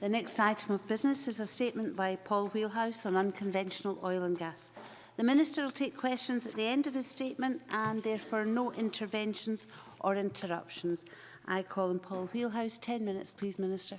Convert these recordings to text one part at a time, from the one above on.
The next item of business is a statement by Paul Wheelhouse on unconventional oil and gas. The Minister will take questions at the end of his statement and therefore no interventions or interruptions. I call on Paul Wheelhouse. 10 minutes, please, Minister.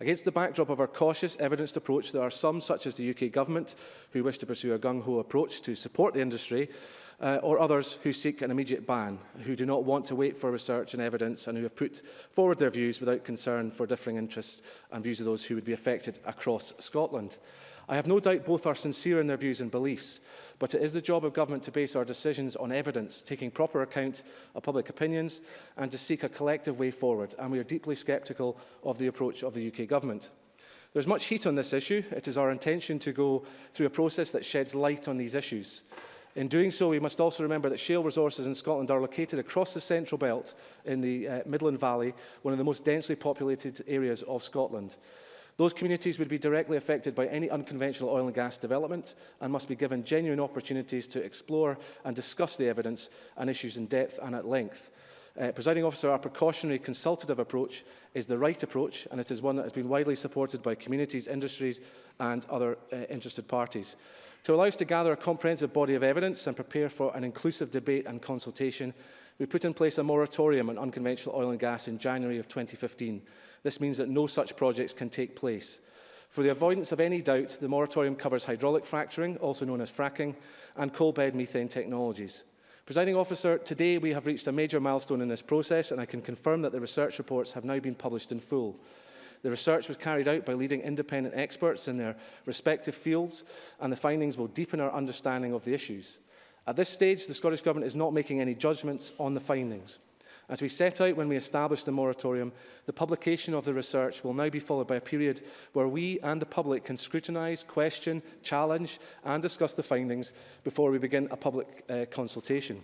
Against the backdrop of our cautious, evidenced approach, there are some, such as the UK Government, who wish to pursue a gung-ho approach to support the industry, uh, or others who seek an immediate ban, who do not want to wait for research and evidence and who have put forward their views without concern for differing interests and views of those who would be affected across Scotland. I have no doubt both are sincere in their views and beliefs, but it is the job of government to base our decisions on evidence, taking proper account of public opinions and to seek a collective way forward, and we are deeply sceptical of the approach of the UK government. There is much heat on this issue. It is our intention to go through a process that sheds light on these issues. In doing so, we must also remember that shale resources in Scotland are located across the central belt in the uh, Midland Valley, one of the most densely populated areas of Scotland. Those communities would be directly affected by any unconventional oil and gas development and must be given genuine opportunities to explore and discuss the evidence and issues in depth and at length. Uh, Presiding officer, our precautionary consultative approach is the right approach and it is one that has been widely supported by communities, industries and other uh, interested parties. To allow us to gather a comprehensive body of evidence and prepare for an inclusive debate and consultation, we put in place a moratorium on unconventional oil and gas in January of 2015. This means that no such projects can take place. For the avoidance of any doubt, the moratorium covers hydraulic fracturing, also known as fracking, and coal bed methane technologies. Presiding officer, today we have reached a major milestone in this process and I can confirm that the research reports have now been published in full. The research was carried out by leading independent experts in their respective fields, and the findings will deepen our understanding of the issues. At this stage, the Scottish Government is not making any judgments on the findings. As we set out when we established the moratorium, the publication of the research will now be followed by a period where we and the public can scrutinise, question, challenge and discuss the findings before we begin a public uh, consultation.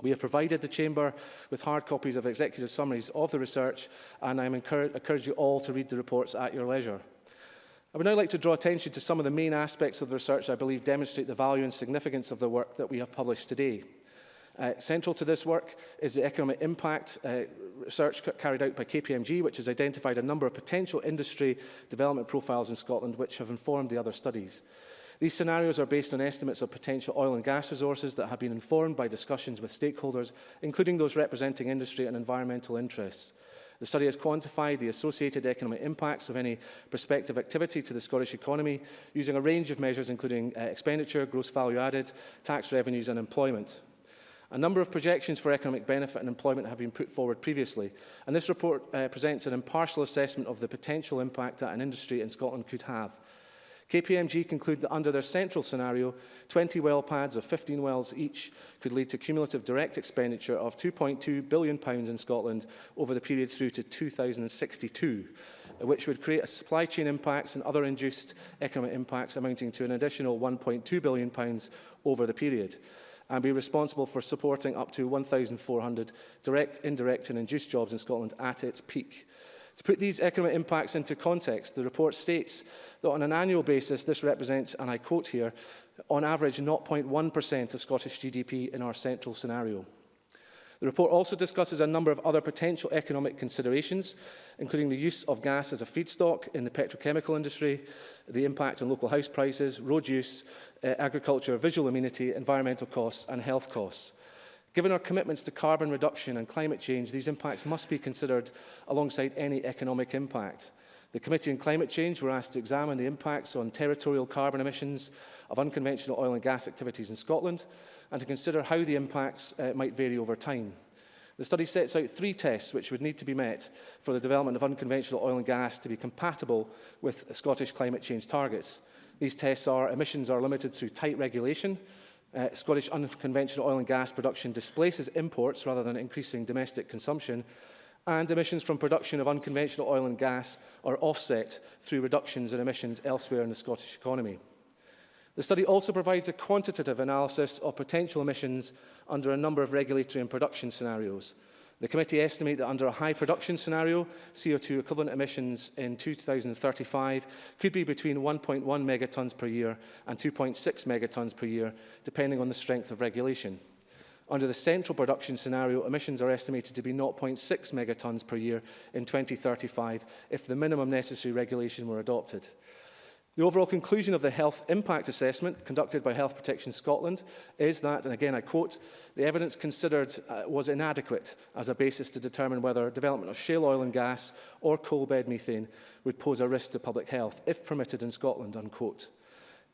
We have provided the Chamber with hard copies of executive summaries of the research, and I encourage, you all to read the reports at your leisure. I would now like to draw attention to some of the main aspects of the research I believe demonstrate the value and significance of the work that we have published today. Uh, central to this work is the economic impact uh, research carried out by KPMG, which has identified a number of potential industry development profiles in Scotland which have informed the other studies. These scenarios are based on estimates of potential oil and gas resources that have been informed by discussions with stakeholders, including those representing industry and environmental interests. The study has quantified the associated economic impacts of any prospective activity to the Scottish economy using a range of measures including uh, expenditure, gross value added, tax revenues and employment. A number of projections for economic benefit and employment have been put forward previously, and this report uh, presents an impartial assessment of the potential impact that an industry in Scotland could have. KPMG conclude that under their central scenario, 20 well pads of 15 wells each could lead to cumulative direct expenditure of £2.2 billion in Scotland over the period through to 2062, which would create a supply chain impacts and other induced economic impacts amounting to an additional £1.2 billion over the period and be responsible for supporting up to 1,400 direct, indirect and induced jobs in Scotland at its peak. To put these economic impacts into context, the report states that on an annual basis, this represents, and I quote here, on average 0.1% of Scottish GDP in our central scenario. The report also discusses a number of other potential economic considerations, including the use of gas as a feedstock in the petrochemical industry, the impact on local house prices, road use, uh, agriculture, visual amenity, environmental costs and health costs. Given our commitments to carbon reduction and climate change, these impacts must be considered alongside any economic impact. The Committee on Climate Change were asked to examine the impacts on territorial carbon emissions of unconventional oil and gas activities in Scotland and to consider how the impacts uh, might vary over time. The study sets out three tests which would need to be met for the development of unconventional oil and gas to be compatible with Scottish climate change targets. These tests are emissions are limited through tight regulation, uh, Scottish unconventional oil and gas production displaces imports rather than increasing domestic consumption, and emissions from production of unconventional oil and gas are offset through reductions in emissions elsewhere in the Scottish economy. The study also provides a quantitative analysis of potential emissions under a number of regulatory and production scenarios, The committee estimate that under a high production scenario, CO2 equivalent emissions in 2035 could be between 1.1 megatons per year and 2.6 megatons per year, depending on the strength of regulation. Under the central production scenario, emissions are estimated to be 0.6 megatons per year in 2035 if the minimum necessary regulation were adopted. The overall conclusion of the health impact assessment conducted by Health Protection Scotland is that, and again I quote, the evidence considered uh, was inadequate as a basis to determine whether development of shale oil and gas or coal bed methane would pose a risk to public health, if permitted in Scotland, unquote.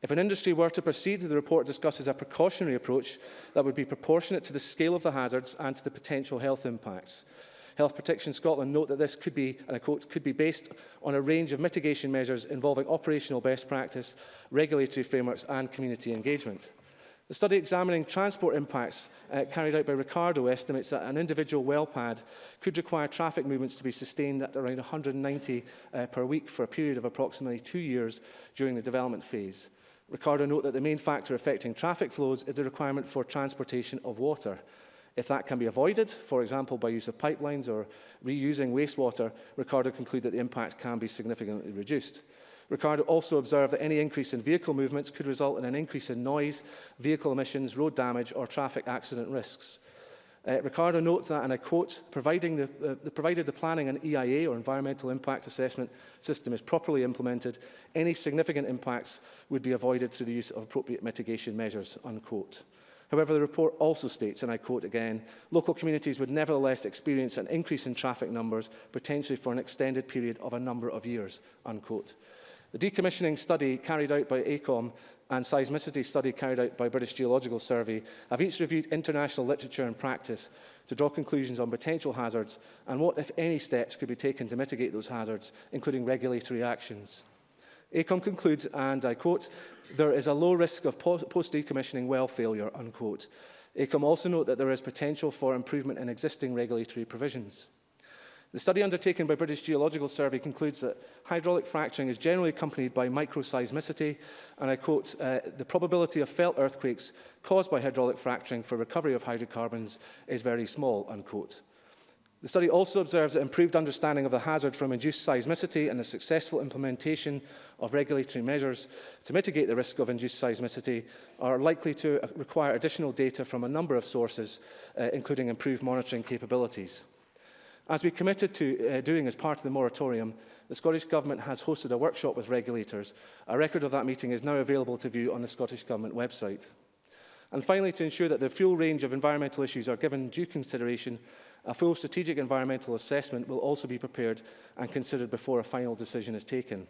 If an industry were to proceed, the report discusses a precautionary approach that would be proportionate to the scale of the hazards and to the potential health impacts. Health Protection Scotland note that this could be, and I quote, could be based on a range of mitigation measures involving operational best practice, regulatory frameworks and community engagement. The study examining transport impacts uh, carried out by Ricardo estimates that an individual well pad could require traffic movements to be sustained at around 190 uh, per week for a period of approximately two years during the development phase. Ricardo note that the main factor affecting traffic flows is the requirement for transportation of water. If that can be avoided, for example, by use of pipelines or reusing wastewater, Ricardo concluded that the impact can be significantly reduced. Ricardo also observed that any increase in vehicle movements could result in an increase in noise, vehicle emissions, road damage or traffic accident risks. Uh, Ricardo notes that, and I quote, providing the, uh, the, provided the planning and EIA, or environmental impact assessment system, is properly implemented, any significant impacts would be avoided through the use of appropriate mitigation measures, unquote. However, the report also states, and I quote again, local communities would nevertheless experience an increase in traffic numbers, potentially for an extended period of a number of years, unquote. The decommissioning study carried out by ACOM and seismicity study carried out by British Geological Survey have each reviewed international literature and practice to draw conclusions on potential hazards and what, if any, steps could be taken to mitigate those hazards, including regulatory actions. ACOM concludes, and I quote, there is a low risk of post-decommissioning well failure, unquote. ACOM also note that there is potential for improvement in existing regulatory provisions. The study undertaken by British Geological Survey concludes that hydraulic fracturing is generally accompanied by microseismicity, and I quote, uh, the probability of felt earthquakes caused by hydraulic fracturing for recovery of hydrocarbons is very small, unquote. The study also observes that improved understanding of the hazard from induced seismicity and the successful implementation of regulatory measures to mitigate the risk of induced seismicity are likely to uh, require additional data from a number of sources, uh, including improved monitoring capabilities. As we committed to uh, doing as part of the moratorium, the Scottish Government has hosted a workshop with regulators. A record of that meeting is now available to view on the Scottish Government website. And finally, to ensure that the full range of environmental issues are given due consideration, A full strategic environmental assessment will also be prepared and considered before a final decision is taken.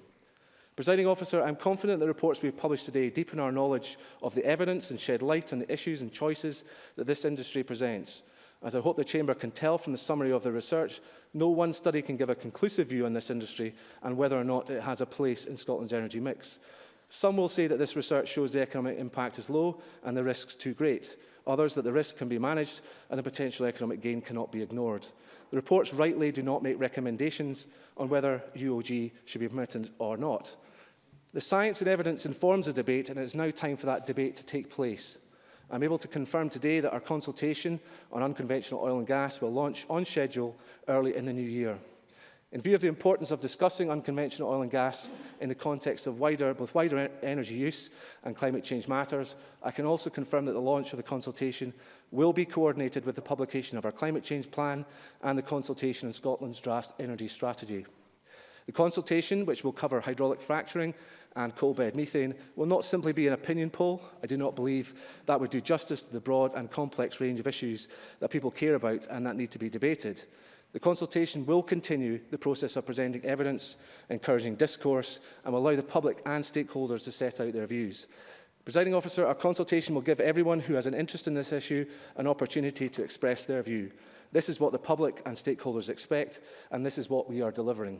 Presiding officer, I'm confident the reports we've published today deepen our knowledge of the evidence and shed light on the issues and choices that this industry presents. As I hope the Chamber can tell from the summary of the research, no one study can give a conclusive view on this industry and whether or not it has a place in Scotland's energy mix. Some will say that this research shows the economic impact is low and the risks too great others that the risk can be managed and the potential economic gain cannot be ignored. The reports rightly do not make recommendations on whether UOG should be permitted or not. The science and evidence informs the debate and it is now time for that debate to take place. I'm able to confirm today that our consultation on unconventional oil and gas will launch on schedule early in the new year. In view of the importance of discussing unconventional oil and gas in the context of wider, both wider energy use and climate change matters, I can also confirm that the launch of the consultation will be coordinated with the publication of our climate change plan and the consultation on Scotland's draft energy strategy. The consultation, which will cover hydraulic fracturing and coal bed methane, will not simply be an opinion poll. I do not believe that would do justice to the broad and complex range of issues that people care about and that need to be debated. The consultation will continue the process of presenting evidence, encouraging discourse and will allow the public and stakeholders to set out their views. Presiding officer, our consultation will give everyone who has an interest in this issue an opportunity to express their view. This is what the public and stakeholders expect and this is what we are delivering.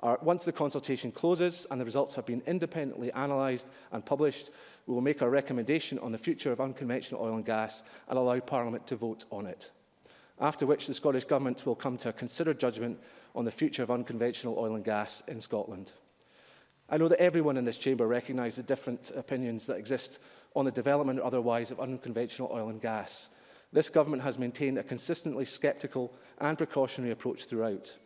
Our, once the consultation closes and the results have been independently analysed and published, we will make our recommendation on the future of unconventional oil and gas and allow Parliament to vote on it after which the Scottish Government will come to a considered judgment on the future of unconventional oil and gas in Scotland. I know that everyone in this chamber recognises the different opinions that exist on the development or otherwise of unconventional oil and gas. This government has maintained a consistently sceptical and precautionary approach throughout.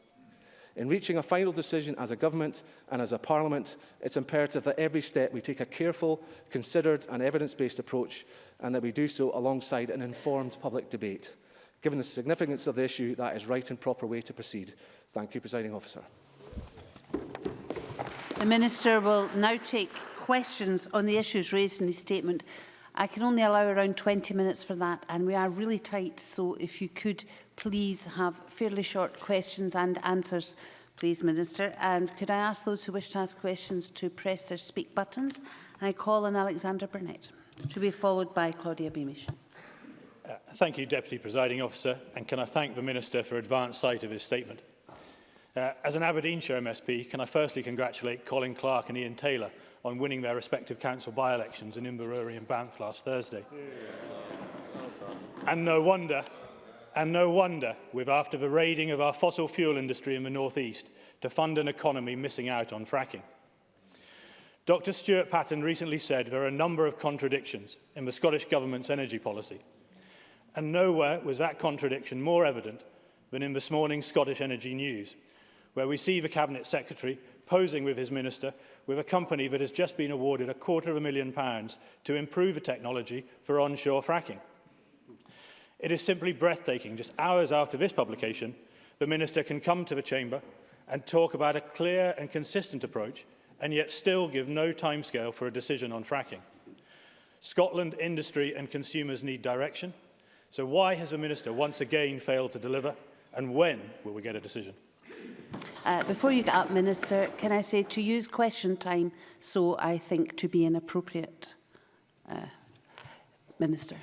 In reaching a final decision as a government and as a parliament, it's imperative that every step we take a careful, considered and evidence-based approach and that we do so alongside an informed public debate. Given the significance of the issue, that is right and proper way to proceed. Thank you, Presiding Officer. The Minister will now take questions on the issues raised in his statement. I can only allow around 20 minutes for that and we are really tight so if you could please have fairly short questions and answers please Minister and could I ask those who wish to ask questions to press their speak buttons I call on Alexander Burnett to be followed by Claudia Beamish. Uh, thank you, Deputy Presiding Officer, and can I thank the Minister for advance sight of his statement. Uh, as an Aberdeenshire MSP, can I firstly congratulate Colin Clark and Ian Taylor on winning their respective council by-elections in Inverurie and Banff last Thursday. And no wonder, and no wonder, with after the raiding of our fossil fuel industry in the North East to fund an economy missing out on fracking. Dr Stuart Patton recently said there are a number of contradictions in the Scottish Government's energy policy – and nowhere was that contradiction more evident than in this morning's Scottish Energy News, where we see the Cabinet Secretary posing with his minister with a company that has just been awarded a quarter of a million pounds to improve the technology for onshore fracking. It is simply breathtaking, just hours after this publication, the minister can come to the chamber and talk about a clear and consistent approach and yet still give no timescale for a decision on fracking. Scotland industry and consumers need direction, So why has the Minister once again failed to deliver and when will we get a decision? Uh, before you get up, Minister, can I say to use question time so I think to be an appropriate Uh, Minister.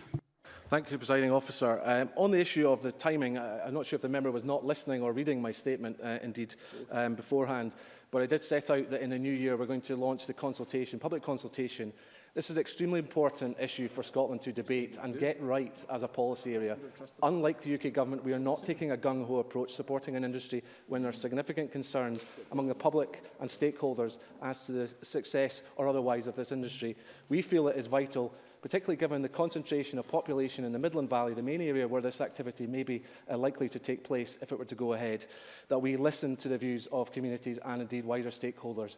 Thank you, Presiding Officer. Um, on the issue of the timing, I, I'm not sure if the member was not listening or reading my statement, uh, indeed, um, beforehand, but I did set out that in the new year we're going to launch the consultation, public consultation This is an extremely important issue for Scotland to debate and get right as a policy area. Unlike the UK government, we are not taking a gung-ho approach supporting an industry when there are significant concerns among the public and stakeholders as to the success or otherwise of this industry. We feel it is vital particularly given the concentration of population in the Midland Valley, the main area where this activity may be uh, likely to take place if it were to go ahead, that we listen to the views of communities and indeed wider stakeholders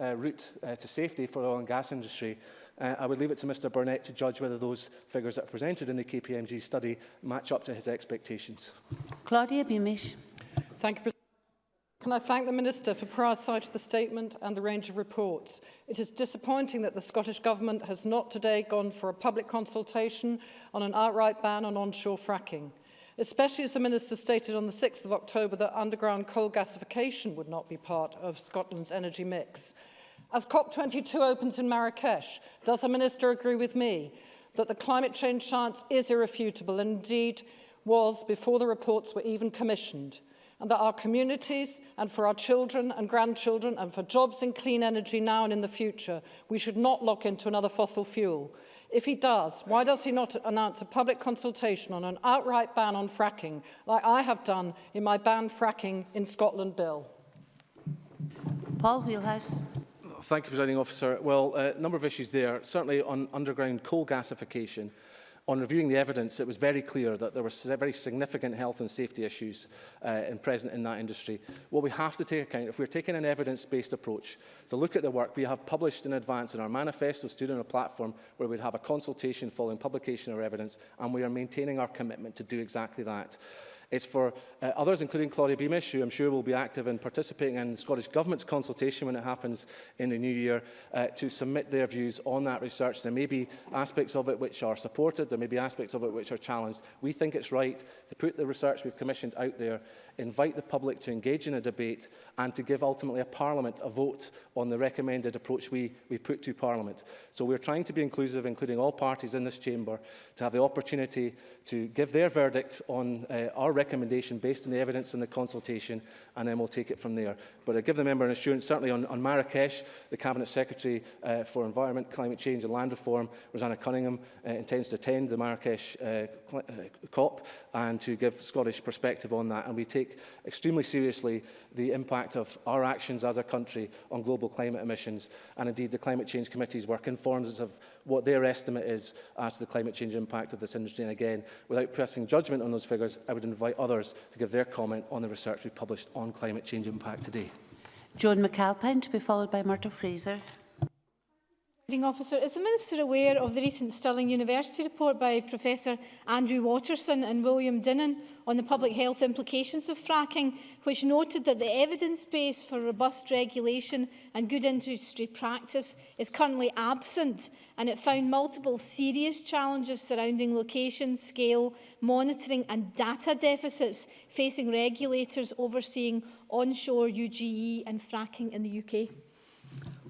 uh, route uh, to safety for the oil and gas industry. Uh, I would leave it to Mr Burnett to judge whether those figures that are presented in the KPMG study match up to his expectations. Claudia Beamish. Thank you, Can I thank the Minister for prior sight of the statement and the range of reports? It is disappointing that the Scottish Government has not today gone for a public consultation on an outright ban on onshore fracking, especially as the Minister stated on the 6th of October that underground coal gasification would not be part of Scotland's energy mix. As COP22 opens in Marrakesh, does the Minister agree with me that the climate change science is irrefutable and indeed was before the reports were even commissioned? and that our communities and for our children and grandchildren and for jobs in clean energy now and in the future, we should not lock into another fossil fuel. If he does, why does he not announce a public consultation on an outright ban on fracking, like I have done in my Ban Fracking in Scotland bill? Paul Wheelhouse. Thank you, Presiding Officer. Well, a uh, number of issues there. Certainly on underground coal gasification, on reviewing the evidence, it was very clear that there were very significant health and safety issues uh, in present in that industry. What we have to take account, if we're taking an evidence-based approach to look at the work we have published in advance in our manifesto stood on a platform where we'd have a consultation following publication of evidence, and we are maintaining our commitment to do exactly that. It's for uh, others, including Claudia Beamish, who I'm sure will be active in participating in the Scottish Government's consultation when it happens in the new year, uh, to submit their views on that research. There may be aspects of it which are supported, there may be aspects of it which are challenged. We think it's right to put the research we've commissioned out there, invite the public to engage in a debate and to give ultimately a Parliament a vote on the recommended approach we, we put to Parliament. So we're trying to be inclusive, including all parties in this chamber, to have the opportunity to give their verdict on uh, our recommendation based on the evidence and the consultation, and then we'll take it from there. But I give the member an assurance, certainly on, on Marrakesh, the Cabinet Secretary uh, for Environment, Climate Change and Land Reform, Rosanna Cunningham, uh, intends to attend the Marrakesh uh, uh COP and to give Scottish perspective on that. And we take extremely seriously the impact of our actions as a country on global climate emissions. And indeed, the Climate Change Committee's work informs us of what their estimate is as to the climate change impact of this industry. And again, without pressing judgment on those figures, I would invite others to give their comment on the research we published on climate change impact today. Joan McAlpine to be followed by Myrtle Fraser. Officer, is the Minister aware of the recent Stirling University report by Professor Andrew Watterson and William Dinnan on the public health implications of fracking, which noted that the evidence base for robust regulation and good industry practice is currently absent and it found multiple serious challenges surrounding location, scale, monitoring and data deficits facing regulators overseeing onshore UGE and fracking in the UK?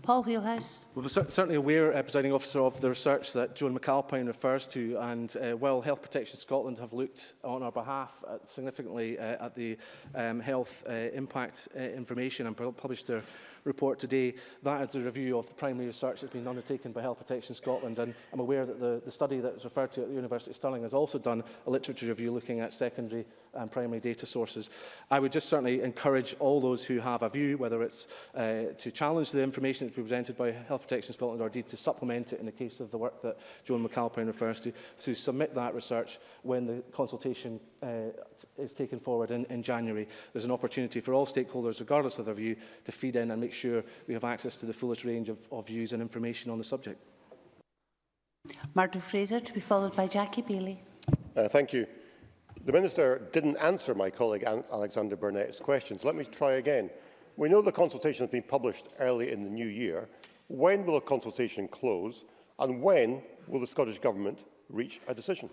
Paul Wheelhouse. Well, we're certainly aware, uh, Presiding Officer, of the research that Joan McAlpine refers to, and uh, while Health Protection Scotland have looked on our behalf at significantly uh, at the um, health uh, impact uh, information and published their report today, that is a review of the primary research that's been undertaken by Health Protection Scotland, and I'm aware that the, the study that was referred to at the University of Stirling has also done a literature review looking at secondary and primary data sources. I would just certainly encourage all those who have a view, whether it's uh, to challenge the information that's presented by Health Protection Scotland or indeed to supplement it in the case of the work that Joan McAlpine refers to, to submit that research when the consultation uh, is taken forward in, in January. There's an opportunity for all stakeholders, regardless of their view, to feed in and make sure we have access to the fullest range of, of views and information on the subject. Martin Fraser to be followed by Jackie Bailey. Uh, thank you. The Minister didn't answer my colleague Alexander Burnett's questions. Let me try again. We know the consultation has been published early in the new year. When will the consultation close? And when will the Scottish Government reach a decision?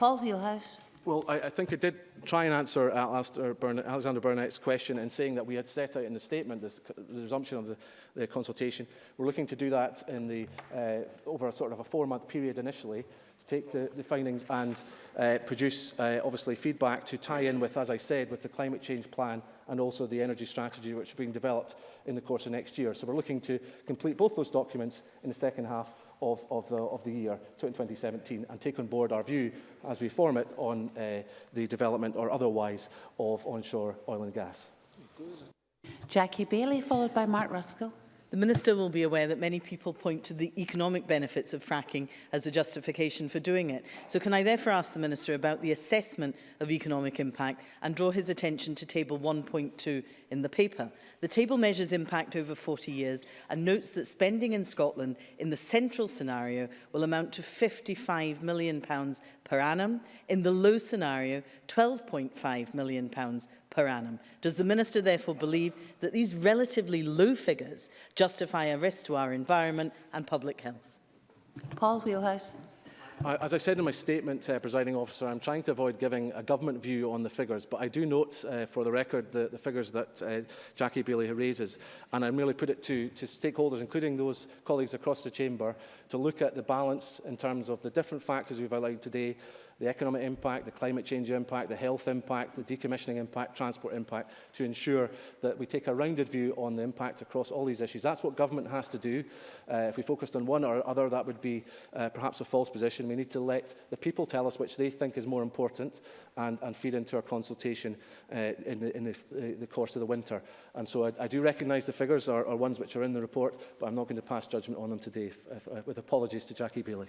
Paul Wheelhouse. Well, I, I, think I did try and answer uh, Alexander Burnett's question in saying that we had set out in the statement this, the resumption of the, the consultation. We're looking to do that in the, uh, over a sort of a four-month period initially to take the, the findings and uh, produce, uh, obviously, feedback to tie in with, as I said, with the climate change plan and also the energy strategy which is being developed in the course of next year. So we're looking to complete both those documents in the second half of, of, the, of the year 2017 and take on board our view as we form it on uh, the development or otherwise of onshore oil and gas. Jackie Bailey, followed by Mark Ruskell. The Minister will be aware that many people point to the economic benefits of fracking as a justification for doing it. So can I therefore ask the Minister about the assessment of economic impact and draw his attention to Table 1.2 in the paper. The table measures impact over 40 years and notes that spending in Scotland in the central scenario will amount to £55 million pounds per annum. In the low scenario, £12.5 million pounds per annum. Does the Minister therefore believe that these relatively low figures justify a risk to our environment and public health? Paul Wheelhouse. As I said in my statement, uh, presiding officer, I'm trying to avoid giving a government view on the figures, but I do note uh, for the record the, the figures that uh, Jackie Bailey raises, and I merely put it to, to stakeholders, including those colleagues across the chamber, to look at the balance in terms of the different factors we've allowed today, the economic impact, the climate change impact, the health impact, the decommissioning impact, transport impact, to ensure that we take a rounded view on the impact across all these issues. That's what government has to do. Uh, if we focused on one or other, that would be uh, perhaps a false position. We need to let the people tell us which they think is more important and, and feed into our consultation uh, in, the, in the, uh, the course of the winter. And so I, I do recognise the figures are, are ones which are in the report, but I'm not going to pass judgment on them today, if, if, uh, with apologies to Jackie Bailey.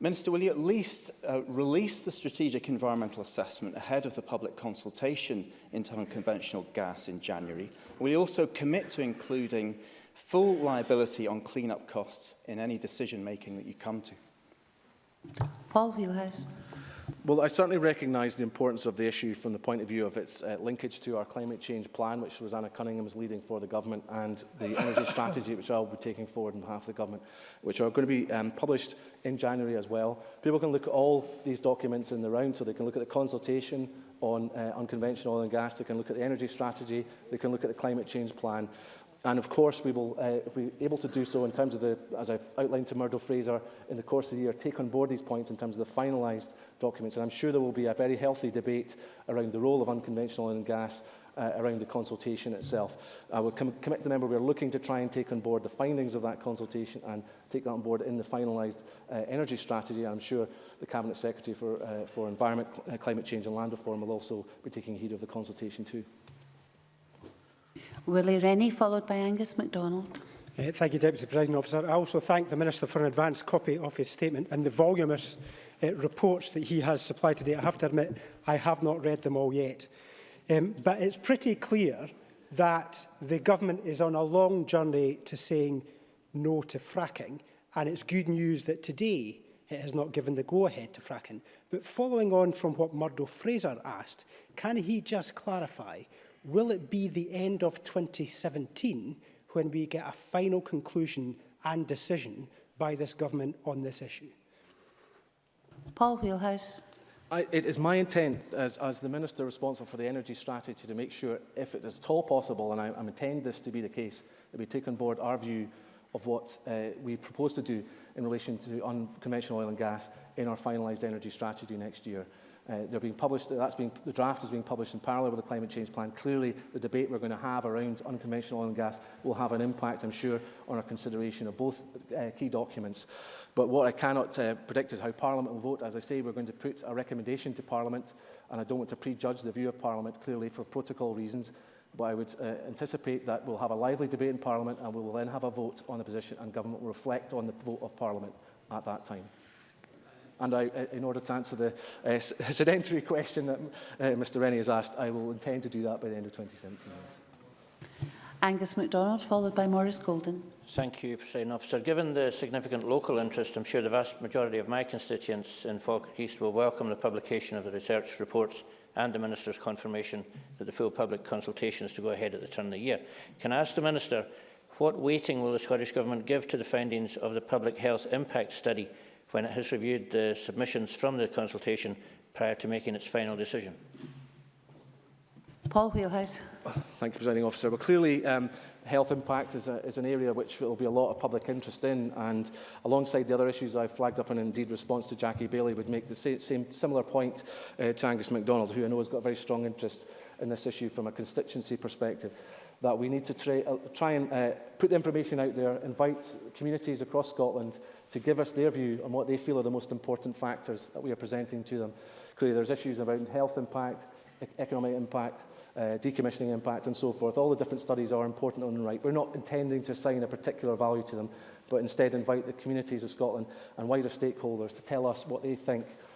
Minister, will you at least uh, release the strategic environmental assessment ahead of the public consultation into unconventional gas in January? Will you also commit to including full liability on clean-up costs in any decision-making that you come to? Paul Wheelhouse. Well, I certainly recognise the importance of the issue from the point of view of its uh, linkage to our climate change plan, which Rosanna Cunningham is leading for the government, and the energy strategy, which I'll be taking forward on behalf of the government, which are going to be um, published in January as well. People can look at all these documents in the round, so they can look at the consultation on uh, unconventional oil and gas, they can look at the energy strategy, they can look at the climate change plan. And of course, we will, uh, if we're able to do so in terms of the, as I've outlined to Murdo Fraser, in the course of the year, take on board these points in terms of the finalised documents. And I'm sure there will be a very healthy debate around the role of unconventional and gas uh, around the consultation itself. I will com commit the member we're looking to try and take on board the findings of that consultation and take that on board in the finalised uh, energy strategy. I'm sure the Cabinet Secretary for, uh, for Environment, Cl uh, Climate Change and Land Reform will also be taking heed of the consultation too. Willie Rennie, followed by Angus MacDonald. Uh, thank you, Deputy President Officer. I also thank the Minister for an advance copy of his statement and the voluminous uh, reports that he has supplied today. I have to admit, I have not read them all yet. Um, but it's pretty clear that the government is on a long journey to saying no to fracking. And it's good news that today it has not given the go-ahead to fracking. But following on from what Murdo Fraser asked, can he just clarify Will it be the end of 2017 when we get a final conclusion and decision by this government on this issue? Paul Wheelhouse. I, it is my intent as, as the Minister responsible for the energy strategy to make sure, if it is at all possible, and I, I intend this to be the case, that we take on board our view of what uh, we propose to do in relation to unconventional oil and gas in our finalised energy strategy next year. Uh, they're being published, that's being, the draft is being published in parallel with the climate change plan. Clearly, the debate we're going to have around unconventional oil and gas will have an impact, I'm sure, on our consideration of both uh, key documents. But what I cannot uh, predict is how Parliament will vote. As I say, we're going to put a recommendation to Parliament, and I don't want to prejudge the view of Parliament, clearly, for protocol reasons. But I would uh, anticipate that we'll have a lively debate in Parliament, and we will then have a vote on the position, and government will reflect on the vote of Parliament at that time. And I, uh, in order to answer the uh, sedentary question that uh, Mr Rennie has asked, I will intend to do that by the end of 2017. Angus MacDonald, followed by Maurice Golden. Thank you, President Officer. Given the significant local interest, I'm sure the vast majority of my constituents in Falkirk East will welcome the publication of the research reports and the Minister's confirmation that the full public consultation is to go ahead at the turn of the year. Can I ask the Minister, what weighting will the Scottish Government give to the findings of the Public Health Impact Study when it has reviewed the submissions from the consultation prior to making its final decision? Paul Wheelhouse. Thank you, Presiding Officer. Well, clearly, um, health impact is, a, is an area which there will be a lot of public interest in, and alongside the other issues I've flagged up and indeed response to Jackie Bailey would make the same, same similar point uh, to Angus MacDonald, who I know has got a very strong interest in this issue from a constituency perspective. That we need to try, uh, try and uh, put the information out there, invite communities across Scotland to give us their view on what they feel are the most important factors that we are presenting to them. Clearly, there's issues about health impact, e-, economic impact, uh, decommissioning impact, and so forth. All the different studies are important on the right. We're not intending to assign a particular value to them, but instead invite the communities of Scotland and wider stakeholders to tell us what they think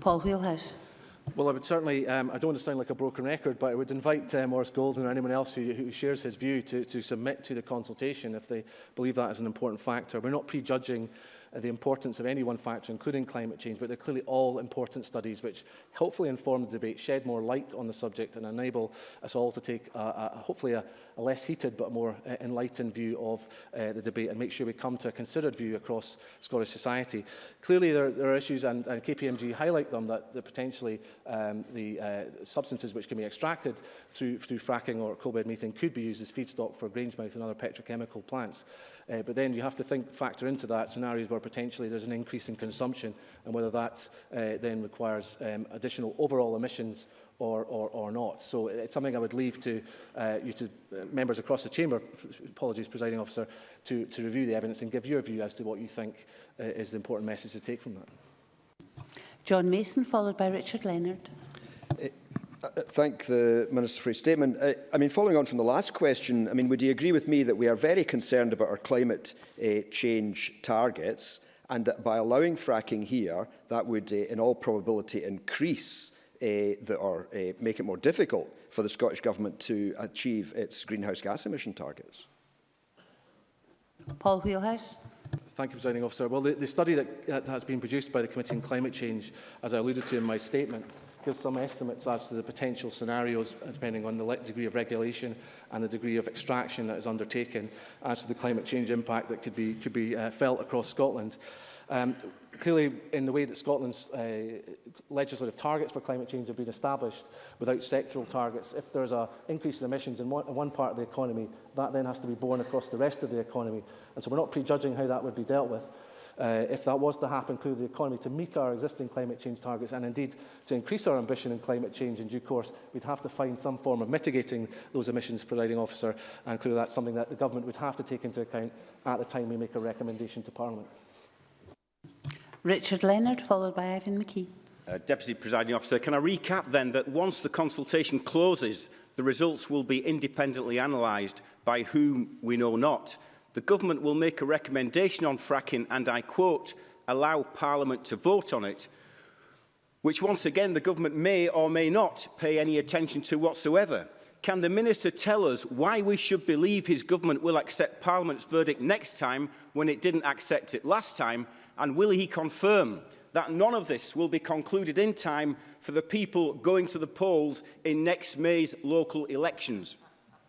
Paul Wheelhouse. Well, I would certainly, um, I don't want to sound like a broken record, but I would invite uh, Morris Golden or anyone else who, who shares his view to, to submit to the consultation if they believe that is an important factor. We're not prejudging Uh, the importance of any one factor, including climate change, but they're clearly all important studies which hopefully inform the debate, shed more light on the subject and enable us all to take a, uh, a, uh, hopefully a, a less heated but more uh, enlightened view of uh, the debate and make sure we come to a considered view across Scottish society. Clearly there, there are issues, and, and KPMG highlight them, that, the potentially um, the uh, substances which can be extracted through, through fracking or coal bed methane could be used as feedstock for Grangemouth and other petrochemical plants. Uh, but then you have to think, factor into that scenarios where potentially there's an increase in consumption and whether that uh, then requires um, additional overall emissions or, or, or not. So it's something I would leave to uh, you to uh, members across the chamber, apologies, presiding officer, to, to review the evidence and give your view as to what you think uh, is the important message to take from that. John Mason, followed by Richard Leonard. thank the Minister for his statement. Uh, I mean, following on from the last question, I mean, would you agree with me that we are very concerned about our climate uh, change targets and that by allowing fracking here, that would, uh, in all probability, increase uh, the, or uh, make it more difficult for the Scottish Government to achieve its greenhouse gas emission targets? Paul Wheelhouse. Thank you, Presiding Officer. Well, the, the study that, that has been produced by the Committee on Climate Change, as I alluded to in my statement, gives some estimates as to the potential scenarios, uh, depending on the degree of regulation and the degree of extraction that is undertaken, as to the climate change impact that could be, could be uh, felt across Scotland. Um, clearly, in the way that Scotland's uh, legislative targets for climate change have been established without sectoral targets, if there's an increase in emissions in one, in one part of the economy, that then has to be borne across the rest of the economy. And so we're not prejudging how that would be dealt with. uh, if that was to happen, clearly the economy to meet our existing climate change targets and indeed to increase our ambition in climate change in due course, we'd have to find some form of mitigating those emissions, presiding officer, and clearly that's something that the government would have to take into account at the time we make a recommendation to Parliament. Richard Leonard, followed by Ivan McKee. Uh, Deputy Presiding Officer, can I recap then that once the consultation closes, the results will be independently analysed by whom we know not. the government will make a recommendation on fracking and, I quote, allow Parliament to vote on it, which once again the government may or may not pay any attention to whatsoever. Can the minister tell us why we should believe his government will accept Parliament's verdict next time when it didn't accept it last time? And will he confirm that none of this will be concluded in time for the people going to the polls in next May's local elections?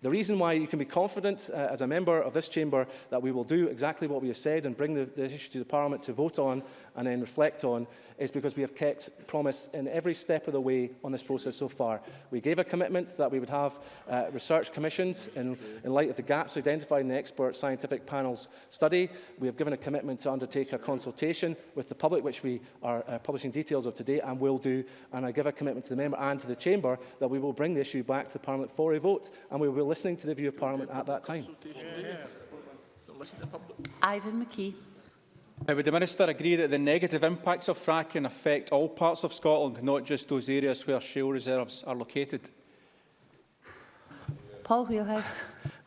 The reason why you can be confident uh, as a member of this chamber that we will do exactly what we have said and bring the, the issue to the Parliament to vote on and then reflect on is because we have kept promise in every step of the way on this process so far. We gave a commitment that we would have uh, research commissions in, in light of the gaps identified in the expert scientific panel's study. We have given a commitment to undertake a consultation with the public, which we are uh, publishing details of today and will do. And I give a commitment to the member and to the chamber that we will bring the issue back to the Parliament for a vote and we will listening to the view of Parliament at that time. Ivan McKee. would the Minister agree that the negative impacts of fracking affect all parts of Scotland, not just those areas where shale reserves are located? Paul Wheelhouse.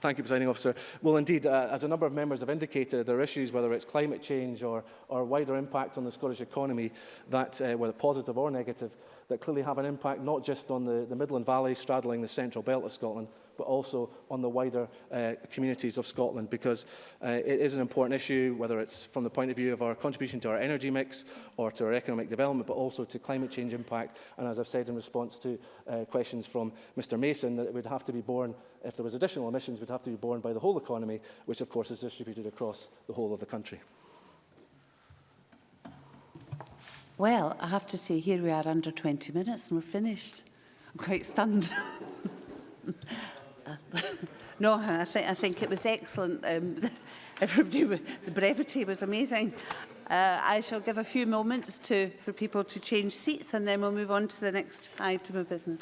Thank you, Presiding Officer. Well, indeed, uh, as a number of members have indicated, there are issues, whether it's climate change or, or wider impact on the Scottish economy, that, uh, whether positive or negative, that clearly have an impact not just on the, the Midland Valley straddling the central belt of Scotland, but also on the wider uh, communities of Scotland, because uh, it is an important issue, whether it's from the point of view of our contribution to our energy mix or to our economic development, but also to climate change impact. And as I've said in response to uh, questions from Mr Mason, that it would have to be borne, if there was additional emissions, would have to be borne by the whole economy, which of course is distributed across the whole of the country. Well, I have to say, here we are under 20 minutes and we're finished. I'm quite stunned. no, I th I think it was excellent. Um, everybody, the brevity was amazing. Uh, I shall give a few moments to for people to change seats, and then we'll move on to the next item of business.